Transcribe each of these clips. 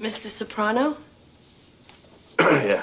Mr. Soprano? yeah.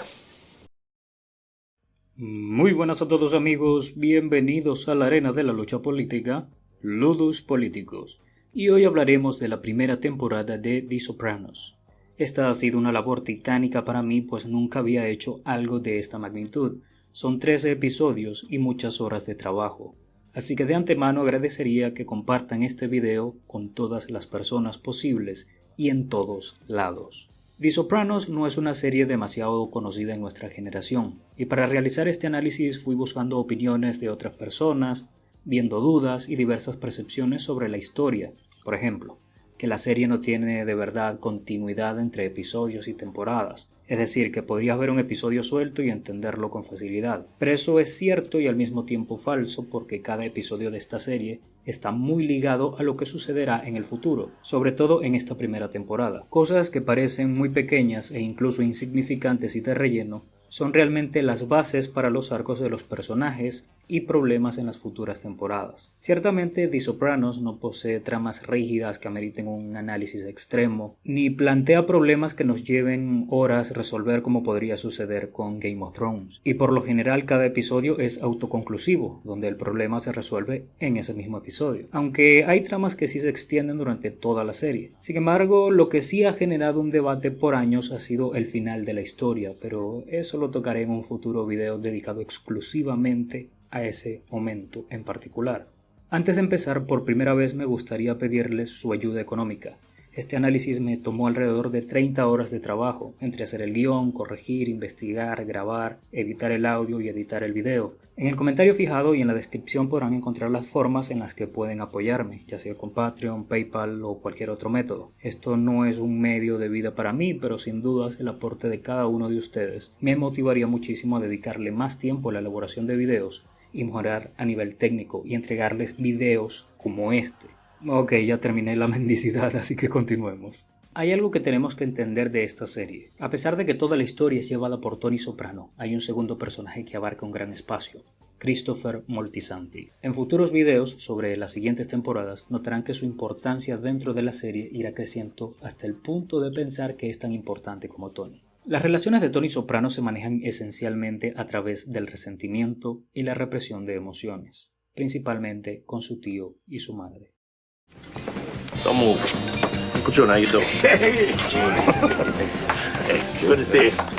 Muy buenas a todos amigos, bienvenidos a la arena de la lucha política, Ludus Políticos, y hoy hablaremos de la primera temporada de The Sopranos. Esta ha sido una labor titánica para mí pues nunca había hecho algo de esta magnitud. Son 13 episodios y muchas horas de trabajo. Así que de antemano agradecería que compartan este video con todas las personas posibles y en todos lados. The Sopranos no es una serie demasiado conocida en nuestra generación, y para realizar este análisis fui buscando opiniones de otras personas, viendo dudas y diversas percepciones sobre la historia. Por ejemplo, que la serie no tiene de verdad continuidad entre episodios y temporadas, es decir, que podrías ver un episodio suelto y entenderlo con facilidad. Pero eso es cierto y al mismo tiempo falso porque cada episodio de esta serie está muy ligado a lo que sucederá en el futuro, sobre todo en esta primera temporada. Cosas que parecen muy pequeñas e incluso insignificantes y de relleno son realmente las bases para los arcos de los personajes y problemas en las futuras temporadas. Ciertamente The Sopranos no posee tramas rígidas que ameriten un análisis extremo, ni plantea problemas que nos lleven horas resolver como podría suceder con Game of Thrones, y por lo general cada episodio es autoconclusivo, donde el problema se resuelve en ese mismo episodio, aunque hay tramas que sí se extienden durante toda la serie. Sin embargo, lo que sí ha generado un debate por años ha sido el final de la historia, pero eso lo tocaré en un futuro video dedicado exclusivamente a ese momento en particular. Antes de empezar, por primera vez me gustaría pedirles su ayuda económica. Este análisis me tomó alrededor de 30 horas de trabajo, entre hacer el guion, corregir, investigar, grabar, editar el audio y editar el video. En el comentario fijado y en la descripción podrán encontrar las formas en las que pueden apoyarme, ya sea con Patreon, PayPal o cualquier otro método. Esto no es un medio de vida para mí, pero sin dudas el aporte de cada uno de ustedes me motivaría muchísimo a dedicarle más tiempo a la elaboración de videos y mejorar a nivel técnico y entregarles videos como este. Ok, ya terminé la mendicidad, así que continuemos. Hay algo que tenemos que entender de esta serie. A pesar de que toda la historia es llevada por Tony Soprano, hay un segundo personaje que abarca un gran espacio, Christopher Moltisanti. En futuros videos sobre las siguientes temporadas notarán que su importancia dentro de la serie irá creciendo hasta el punto de pensar que es tan importante como Tony. Las relaciones de Tony Soprano se manejan esencialmente a través del resentimiento y la represión de emociones, principalmente con su tío y su madre.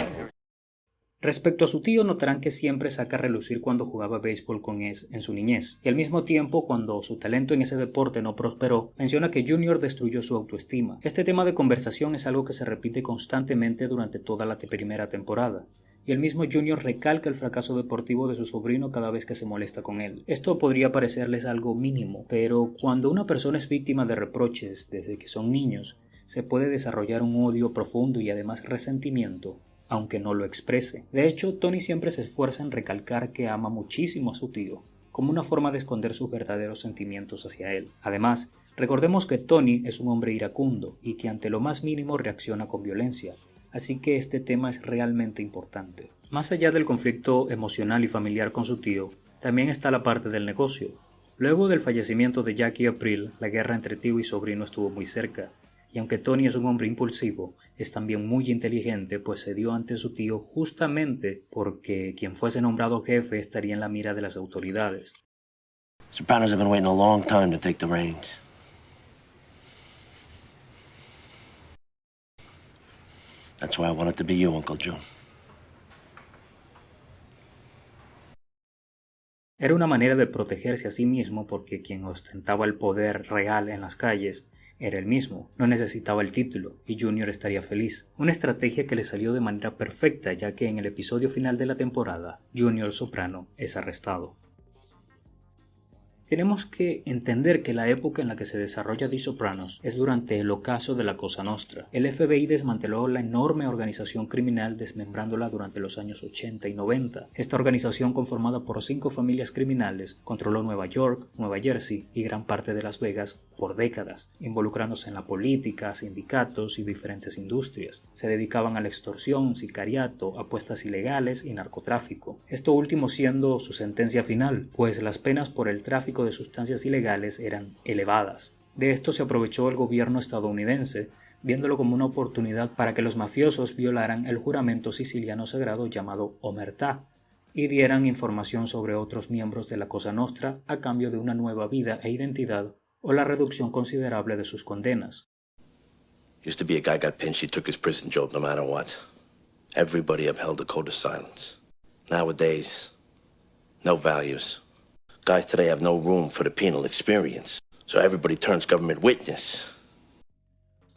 Respecto a su tío, notarán que siempre saca a relucir cuando jugaba béisbol con Es en su niñez, y al mismo tiempo, cuando su talento en ese deporte no prosperó, menciona que Junior destruyó su autoestima. Este tema de conversación es algo que se repite constantemente durante toda la primera temporada, y el mismo Junior recalca el fracaso deportivo de su sobrino cada vez que se molesta con él. Esto podría parecerles algo mínimo, pero cuando una persona es víctima de reproches desde que son niños, se puede desarrollar un odio profundo y además resentimiento aunque no lo exprese. De hecho, Tony siempre se esfuerza en recalcar que ama muchísimo a su tío, como una forma de esconder sus verdaderos sentimientos hacia él. Además, recordemos que Tony es un hombre iracundo y que ante lo más mínimo reacciona con violencia, así que este tema es realmente importante. Más allá del conflicto emocional y familiar con su tío, también está la parte del negocio. Luego del fallecimiento de Jackie April, la guerra entre tío y sobrino estuvo muy cerca, y aunque Tony es un hombre impulsivo, es también muy inteligente, pues se dio ante su tío justamente porque quien fuese nombrado jefe estaría en la mira de las autoridades. Sopranos have been waiting a long time to take the reins. That's why I want it to be you, Uncle Joe. Era una manera de protegerse a sí mismo porque quien ostentaba el poder real en las calles era el mismo, no necesitaba el título y Junior estaría feliz. Una estrategia que le salió de manera perfecta ya que en el episodio final de la temporada, Junior Soprano es arrestado. Tenemos que entender que la época en la que se desarrolla The Sopranos es durante el ocaso de la Cosa Nostra. El FBI desmanteló la enorme organización criminal desmembrándola durante los años 80 y 90. Esta organización conformada por cinco familias criminales controló Nueva York, Nueva Jersey y gran parte de Las Vegas por décadas, involucrándose en la política, sindicatos y diferentes industrias. Se dedicaban a la extorsión, sicariato, apuestas ilegales y narcotráfico. Esto último siendo su sentencia final, pues las penas por el tráfico de sustancias ilegales eran elevadas. De esto se aprovechó el gobierno estadounidense viéndolo como una oportunidad para que los mafiosos violaran el juramento siciliano sagrado llamado Omertá y dieran información sobre otros miembros de la Cosa Nostra a cambio de una nueva vida e identidad o la reducción considerable de sus condenas. Used to be a guy got pinched, he took his prison job no matter what. Everybody upheld the code of silence. Nowadays, no values. Today have no room for the penal experience. So everybody turns government witness.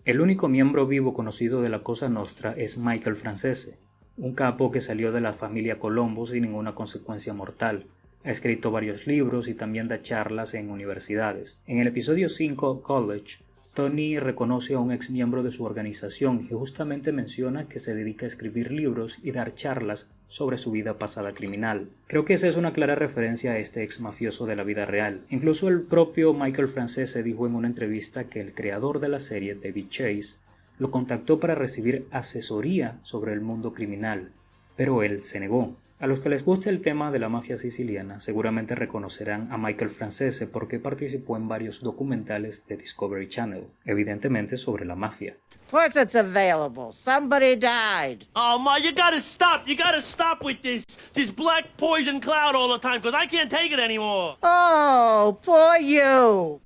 El único miembro vivo conocido de la Cosa Nostra es Michael Francese, un capo que salió de la familia Colombo sin ninguna consecuencia mortal. Ha escrito varios libros y también da charlas en universidades. En el episodio 5, College, Tony reconoce a un ex miembro de su organización y justamente menciona que se dedica a escribir libros y dar charlas sobre su vida pasada criminal. Creo que esa es una clara referencia a este ex mafioso de la vida real. Incluso el propio Michael Francese dijo en una entrevista que el creador de la serie, David Chase, lo contactó para recibir asesoría sobre el mundo criminal, pero él se negó. A los que les guste el tema de la mafia siciliana seguramente reconocerán a Michael Francese porque participó en varios documentales de Discovery Channel, evidentemente sobre la mafia. course it's available. Somebody died. Oh, Ma, you gotta stop. You gotta stop with this this black poison cloud all the time, because I can't take it anymore. Oh, poor you.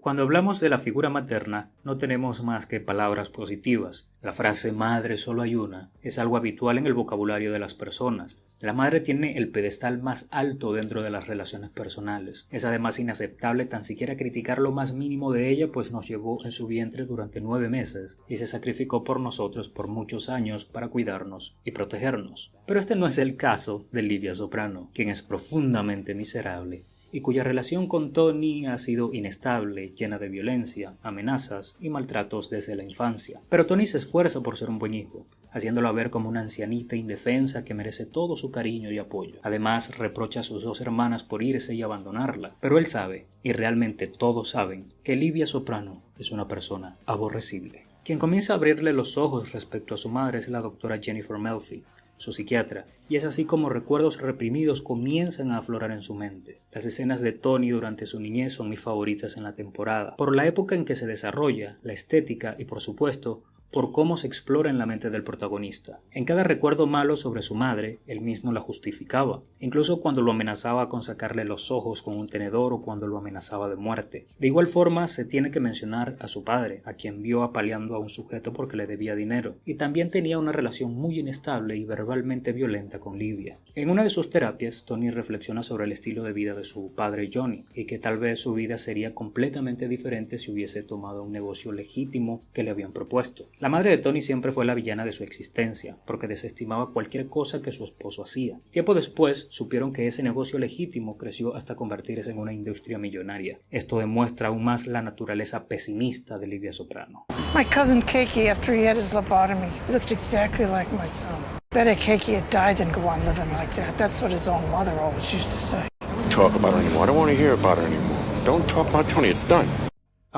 Cuando hablamos de la figura materna, no tenemos más que palabras positivas. La frase madre solo hay una es algo habitual en el vocabulario de las personas. La madre tiene el pedestal más alto dentro de las relaciones personales. Es además inaceptable tan siquiera criticar lo más mínimo de ella, pues nos llevó en su vientre durante nueve meses y se sacrificó por nosotros por muchos años para cuidarnos y protegernos. Pero este no es el caso de Livia Soprano, quien es profundamente miserable y cuya relación con Tony ha sido inestable, llena de violencia, amenazas y maltratos desde la infancia. Pero Tony se esfuerza por ser un buen hijo, haciéndola ver como una ancianita indefensa que merece todo su cariño y apoyo. Además, reprocha a sus dos hermanas por irse y abandonarla, pero él sabe, y realmente todos saben, que Livia Soprano es una persona aborrecible. Quien comienza a abrirle los ojos respecto a su madre es la doctora Jennifer Melfi, su psiquiatra, y es así como recuerdos reprimidos comienzan a aflorar en su mente. Las escenas de Tony durante su niñez son mis favoritas en la temporada, por la época en que se desarrolla, la estética y por supuesto por cómo se explora en la mente del protagonista. En cada recuerdo malo sobre su madre, él mismo la justificaba, incluso cuando lo amenazaba con sacarle los ojos con un tenedor o cuando lo amenazaba de muerte. De igual forma, se tiene que mencionar a su padre, a quien vio apaleando a un sujeto porque le debía dinero, y también tenía una relación muy inestable y verbalmente violenta con Livia. En una de sus terapias, Tony reflexiona sobre el estilo de vida de su padre Johnny, y que tal vez su vida sería completamente diferente si hubiese tomado un negocio legítimo que le habían propuesto. La madre de Tony siempre fue la villana de su existencia, porque desestimaba cualquier cosa que su esposo hacía. Tiempo después supieron que ese negocio legítimo creció hasta convertirse en una industria millonaria. Esto demuestra aún más la naturaleza pesimista de Livia Soprano. My cousin Keiki, after he had his lobotomy, looked exactly like my son. Better Keiki had died than go on living like that. That's what his own mother always used to say. talk about her anymore. I don't want to hear about her anymore. Don't talk about Tony. It's done.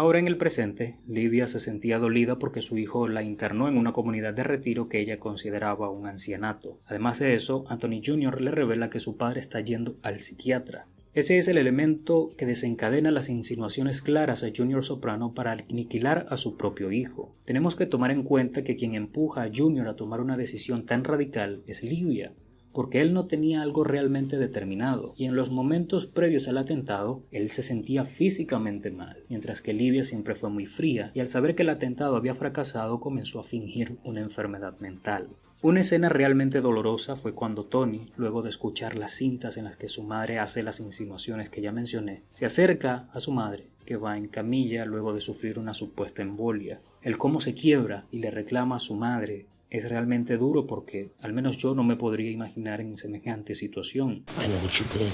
Ahora en el presente, Livia se sentía dolida porque su hijo la internó en una comunidad de retiro que ella consideraba un ancianato. Además de eso, Anthony Jr. le revela que su padre está yendo al psiquiatra. Ese es el elemento que desencadena las insinuaciones claras a Junior Soprano para aniquilar a su propio hijo. Tenemos que tomar en cuenta que quien empuja a Junior a tomar una decisión tan radical es Livia, porque él no tenía algo realmente determinado, y en los momentos previos al atentado, él se sentía físicamente mal, mientras que Livia siempre fue muy fría, y al saber que el atentado había fracasado comenzó a fingir una enfermedad mental. Una escena realmente dolorosa fue cuando Tony, luego de escuchar las cintas en las que su madre hace las insinuaciones que ya mencioné, se acerca a su madre, que va en camilla luego de sufrir una supuesta embolia. El cómo se quiebra y le reclama a su madre es realmente duro porque al menos yo no me podría imaginar en semejante situación. I know what you did.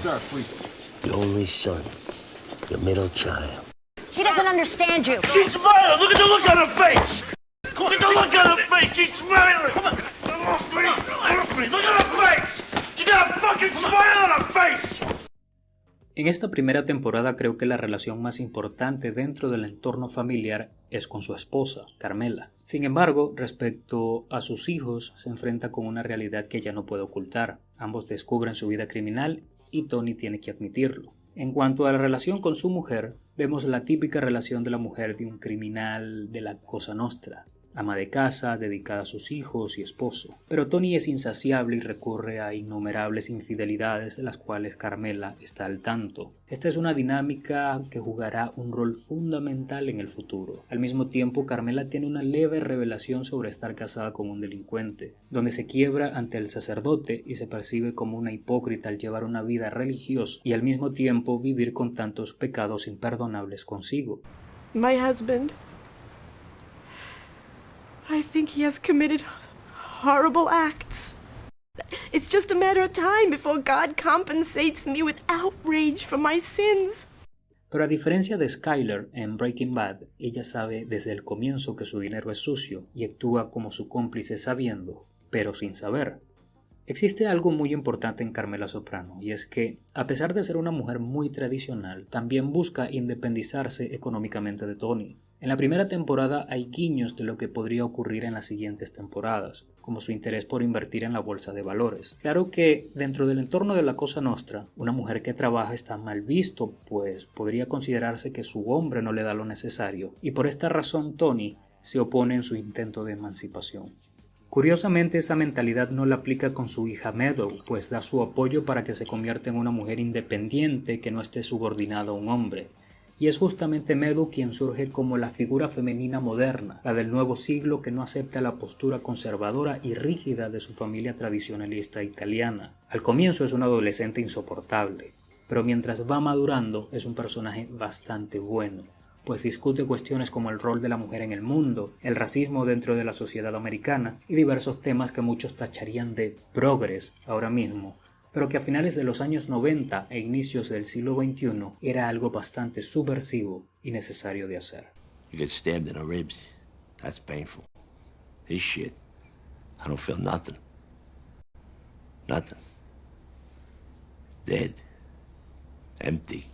Your only son, your middle child. He doesn't understand you. She's smiling. Look at the look on her face. Look at the look on her face. She's smiling. Come on. Trust me. Me. Look at her face. She got a fucking smile on her face. En esta primera temporada creo que la relación más importante dentro del entorno familiar es con su esposa, Carmela. Sin embargo, respecto a sus hijos, se enfrenta con una realidad que ella no puede ocultar. Ambos descubren su vida criminal y Tony tiene que admitirlo. En cuanto a la relación con su mujer, vemos la típica relación de la mujer de un criminal de la Cosa Nostra, ama de casa, dedicada a sus hijos y esposo. Pero Tony es insaciable y recurre a innumerables infidelidades de las cuales Carmela está al tanto. Esta es una dinámica que jugará un rol fundamental en el futuro. Al mismo tiempo, Carmela tiene una leve revelación sobre estar casada con un delincuente, donde se quiebra ante el sacerdote y se percibe como una hipócrita al llevar una vida religiosa y al mismo tiempo vivir con tantos pecados imperdonables consigo. My husband I think he has committed horrible acts. It's just a matter of time before God compensates me with outrage for my sins. Pero a diferencia de Skyler en Breaking Bad, ella sabe desde el comienzo que su dinero es sucio y actúa como su cómplice sabiendo, pero sin saber. Existe algo muy importante en Carmela Soprano, y es que, a pesar de ser una mujer muy tradicional, también busca independizarse económicamente de Tony. En la primera temporada hay guiños de lo que podría ocurrir en las siguientes temporadas, como su interés por invertir en la bolsa de valores. Claro que dentro del entorno de la Cosa Nostra, una mujer que trabaja está mal visto, pues podría considerarse que su hombre no le da lo necesario, y por esta razón Tony se opone en su intento de emancipación. Curiosamente esa mentalidad no la aplica con su hija Meadow, pues da su apoyo para que se convierta en una mujer independiente que no esté subordinada a un hombre, y es justamente Medu quien surge como la figura femenina moderna, la del nuevo siglo que no acepta la postura conservadora y rígida de su familia tradicionalista italiana. Al comienzo es una adolescente insoportable, pero mientras va madurando es un personaje bastante bueno, pues discute cuestiones como el rol de la mujer en el mundo, el racismo dentro de la sociedad americana y diversos temas que muchos tacharían de progres ahora mismo, pero que a finales de los años 90 e inicios del siglo XXI era algo bastante subversivo y necesario de hacer. You get stabbed in the ribs. That's painful. This shit, I don't feel nothing. Nothing. Dead. Empty.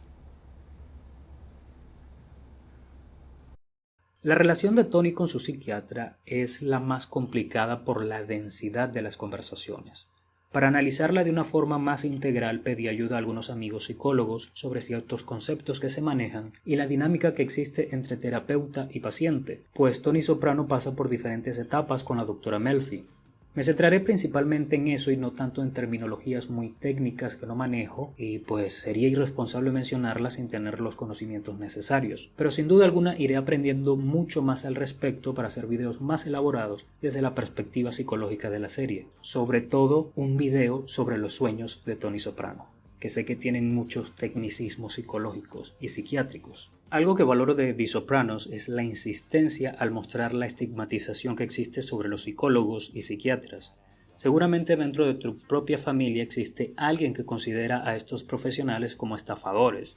La relación de Tony con su psiquiatra es la más complicada por la densidad de las conversaciones. Para analizarla de una forma más integral pedí ayuda a algunos amigos psicólogos sobre ciertos conceptos que se manejan y la dinámica que existe entre terapeuta y paciente, pues Tony Soprano pasa por diferentes etapas con la doctora Melfi, me centraré principalmente en eso y no tanto en terminologías muy técnicas que no manejo y pues sería irresponsable mencionarlas sin tener los conocimientos necesarios. Pero sin duda alguna iré aprendiendo mucho más al respecto para hacer videos más elaborados desde la perspectiva psicológica de la serie. Sobre todo un video sobre los sueños de Tony Soprano, que sé que tienen muchos tecnicismos psicológicos y psiquiátricos. Algo que valoro de The Sopranos es la insistencia al mostrar la estigmatización que existe sobre los psicólogos y psiquiatras. Seguramente dentro de tu propia familia existe alguien que considera a estos profesionales como estafadores,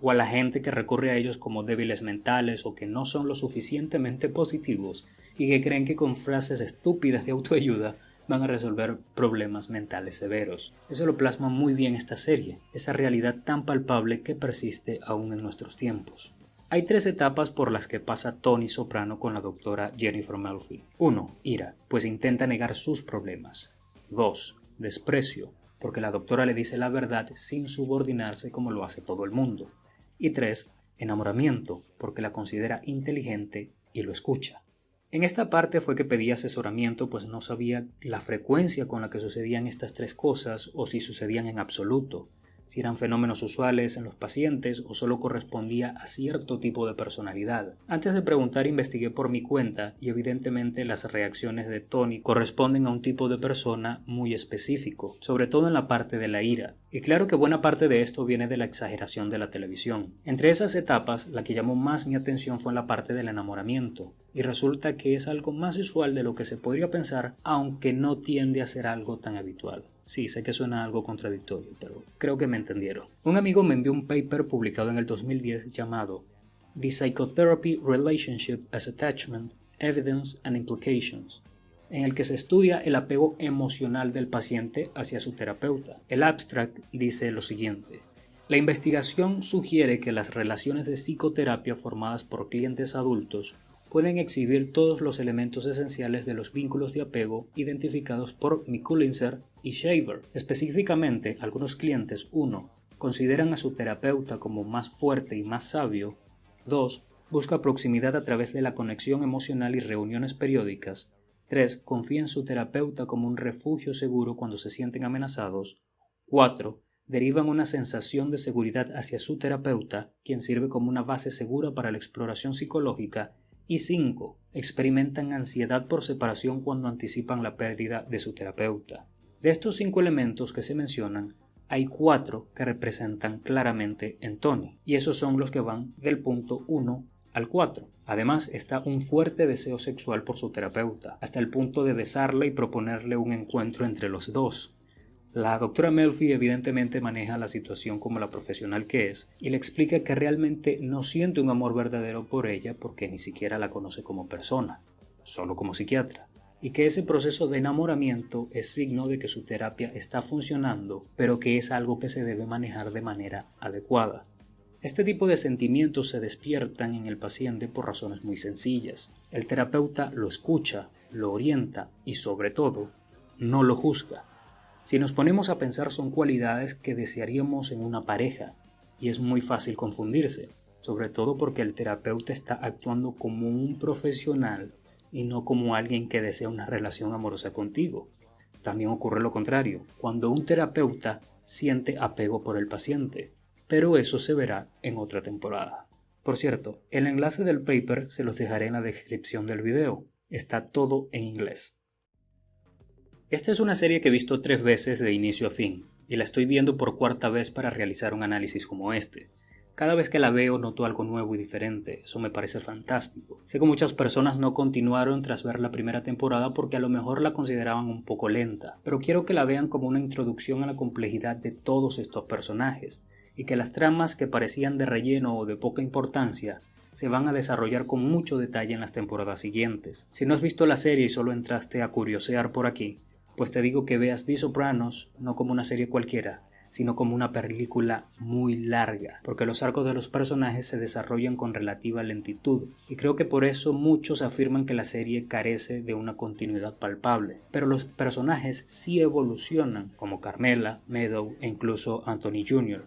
o a la gente que recurre a ellos como débiles mentales o que no son lo suficientemente positivos y que creen que con frases estúpidas de autoayuda van a resolver problemas mentales severos. Eso lo plasma muy bien esta serie, esa realidad tan palpable que persiste aún en nuestros tiempos. Hay tres etapas por las que pasa Tony Soprano con la doctora Jennifer Melfi. 1. Ira, pues intenta negar sus problemas. 2. Desprecio, porque la doctora le dice la verdad sin subordinarse como lo hace todo el mundo. Y 3. Enamoramiento, porque la considera inteligente y lo escucha. En esta parte fue que pedí asesoramiento pues no sabía la frecuencia con la que sucedían estas tres cosas o si sucedían en absoluto si eran fenómenos usuales en los pacientes o solo correspondía a cierto tipo de personalidad. Antes de preguntar investigué por mi cuenta y evidentemente las reacciones de Tony corresponden a un tipo de persona muy específico, sobre todo en la parte de la ira. Y claro que buena parte de esto viene de la exageración de la televisión. Entre esas etapas, la que llamó más mi atención fue la parte del enamoramiento, y resulta que es algo más usual de lo que se podría pensar, aunque no tiende a ser algo tan habitual. Sí, sé que suena algo contradictorio, pero creo que me entendieron. Un amigo me envió un paper publicado en el 2010 llamado The Psychotherapy Relationship as Attachment, Evidence and Implications, en el que se estudia el apego emocional del paciente hacia su terapeuta. El abstract dice lo siguiente. La investigación sugiere que las relaciones de psicoterapia formadas por clientes adultos pueden exhibir todos los elementos esenciales de los vínculos de apego identificados por Mikulincer y Shaver. Específicamente, algunos clientes 1 consideran a su terapeuta como más fuerte y más sabio 2. Busca proximidad a través de la conexión emocional y reuniones periódicas. 3. Confía en su terapeuta como un refugio seguro cuando se sienten amenazados. 4. Derivan una sensación de seguridad hacia su terapeuta, quien sirve como una base segura para la exploración psicológica. Y 5. Experimentan ansiedad por separación cuando anticipan la pérdida de su terapeuta. De estos cinco elementos que se mencionan, hay cuatro que representan claramente en Tony, y esos son los que van del punto 1 al 4. Además, está un fuerte deseo sexual por su terapeuta, hasta el punto de besarla y proponerle un encuentro entre los dos. La doctora Melfi evidentemente maneja la situación como la profesional que es y le explica que realmente no siente un amor verdadero por ella porque ni siquiera la conoce como persona, solo como psiquiatra y que ese proceso de enamoramiento es signo de que su terapia está funcionando, pero que es algo que se debe manejar de manera adecuada. Este tipo de sentimientos se despiertan en el paciente por razones muy sencillas. El terapeuta lo escucha, lo orienta y sobre todo, no lo juzga. Si nos ponemos a pensar son cualidades que desearíamos en una pareja y es muy fácil confundirse, sobre todo porque el terapeuta está actuando como un profesional y no como alguien que desea una relación amorosa contigo. También ocurre lo contrario, cuando un terapeuta siente apego por el paciente, pero eso se verá en otra temporada. Por cierto, el enlace del paper se los dejaré en la descripción del video, está todo en inglés. Esta es una serie que he visto tres veces de inicio a fin, y la estoy viendo por cuarta vez para realizar un análisis como este. Cada vez que la veo noto algo nuevo y diferente, eso me parece fantástico. Sé que muchas personas no continuaron tras ver la primera temporada porque a lo mejor la consideraban un poco lenta, pero quiero que la vean como una introducción a la complejidad de todos estos personajes, y que las tramas que parecían de relleno o de poca importancia se van a desarrollar con mucho detalle en las temporadas siguientes. Si no has visto la serie y solo entraste a curiosear por aquí, pues te digo que veas The Sopranos no como una serie cualquiera, sino como una película muy larga, porque los arcos de los personajes se desarrollan con relativa lentitud, y creo que por eso muchos afirman que la serie carece de una continuidad palpable. Pero los personajes sí evolucionan, como Carmela, Meadow e incluso Anthony Jr.,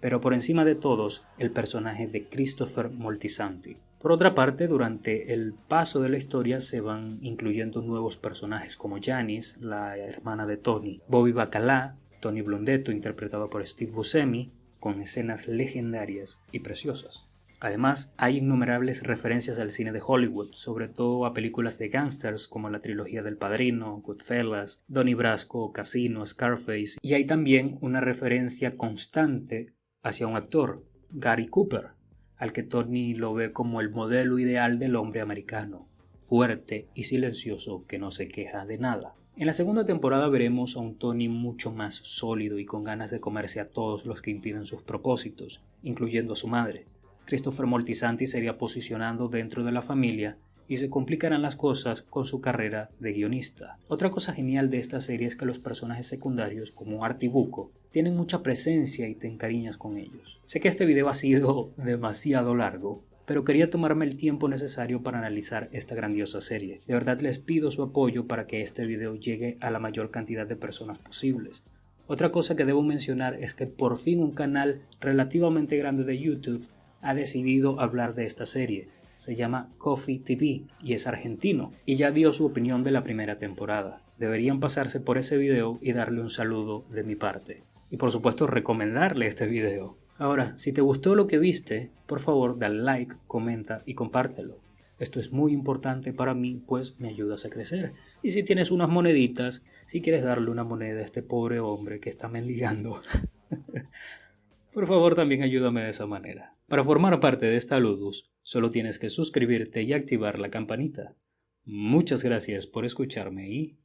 pero por encima de todos el personaje de Christopher Moltisanti. Por otra parte, durante el paso de la historia se van incluyendo nuevos personajes como Janice, la hermana de Tony, Bobby Bacala, Tony Blondetto interpretado por Steve Buscemi, con escenas legendarias y preciosas. Además, hay innumerables referencias al cine de Hollywood, sobre todo a películas de gangsters como la trilogía del Padrino, Goodfellas, Donnie Brasco, Casino, Scarface, y hay también una referencia constante hacia un actor, Gary Cooper, al que Tony lo ve como el modelo ideal del hombre americano, fuerte y silencioso que no se queja de nada. En la segunda temporada veremos a un Tony mucho más sólido y con ganas de comerse a todos los que impiden sus propósitos, incluyendo a su madre. Christopher Moltisanti sería posicionando dentro de la familia y se complicarán las cosas con su carrera de guionista. Otra cosa genial de esta serie es que los personajes secundarios, como Art y Buco, tienen mucha presencia y te encariñas con ellos. Sé que este video ha sido demasiado largo, pero quería tomarme el tiempo necesario para analizar esta grandiosa serie. De verdad les pido su apoyo para que este video llegue a la mayor cantidad de personas posibles. Otra cosa que debo mencionar es que por fin un canal relativamente grande de YouTube ha decidido hablar de esta serie. Se llama Coffee TV y es argentino y ya dio su opinión de la primera temporada. Deberían pasarse por ese video y darle un saludo de mi parte. Y por supuesto recomendarle este video. Ahora, si te gustó lo que viste, por favor dale like, comenta y compártelo. Esto es muy importante para mí, pues me ayudas a crecer. Y si tienes unas moneditas, si quieres darle una moneda a este pobre hombre que está mendigando, por favor también ayúdame de esa manera. Para formar parte de esta Ludus, solo tienes que suscribirte y activar la campanita. Muchas gracias por escucharme y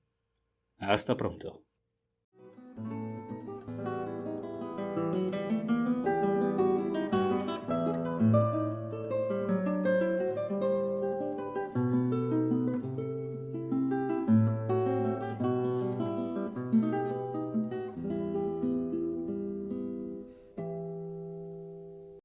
hasta pronto.